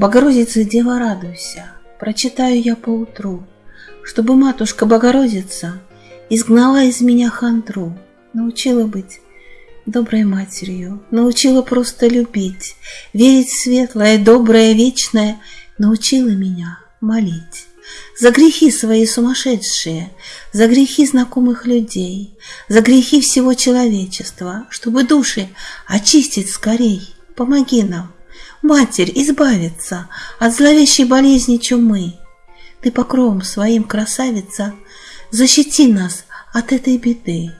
Богородица, Дева, радуйся, прочитаю я поутру, Чтобы матушка Богородица изгнала из меня хандру, научила быть доброй матерью, научила просто любить, верить в светлое, доброе, вечное, научила меня молить. За грехи свои сумасшедшие, за грехи знакомых людей, за грехи всего человечества, чтобы души очистить скорей. Помоги нам, Матерь, избавиться от зловещей болезни чумы. Ты покровом своим, красавица, защити нас от этой беды.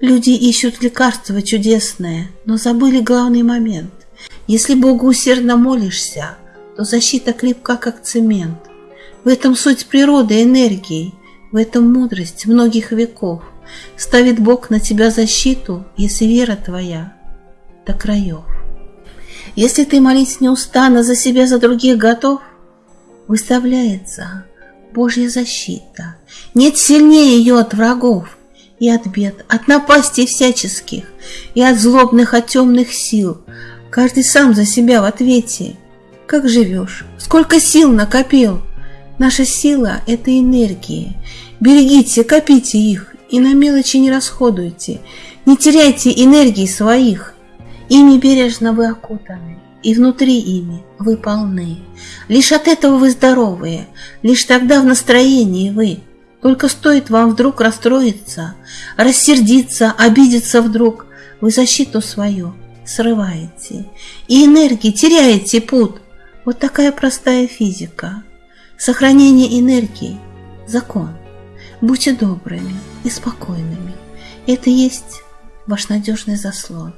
Люди ищут лекарства чудесное, но забыли главный момент. Если Богу усердно молишься, то защита крепка, как цемент. В этом суть природы энергии, в этом мудрость многих веков. Ставит Бог на тебя защиту, если вера твоя до краев. Если ты молить неустанно за себя, за других готов, выставляется Божья защита. Нет сильнее ее от врагов и от бед, от напастей всяческих, и от злобных, от темных сил. Каждый сам за себя в ответе. Как живешь? Сколько сил накопил? Наша сила – это энергии. Берегите, копите их и на мелочи не расходуйте. Не теряйте энергии своих. Ими бережно вы окутаны, и внутри ими вы полны. Лишь от этого вы здоровые, лишь тогда в настроении вы – только стоит вам вдруг расстроиться, рассердиться, обидеться вдруг, вы защиту свою срываете, и энергии теряете путь. Вот такая простая физика. Сохранение энергии – закон. Будьте добрыми и спокойными. Это есть ваш надежный заслон.